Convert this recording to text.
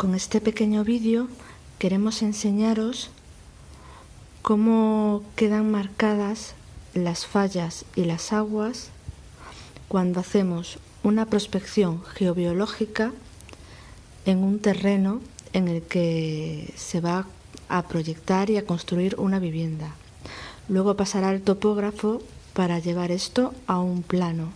Con este pequeño vídeo queremos enseñaros cómo quedan marcadas las fallas y las aguas cuando hacemos una prospección geobiológica en un terreno en el que se va a proyectar y a construir una vivienda. Luego pasará el topógrafo para llevar esto a un plano.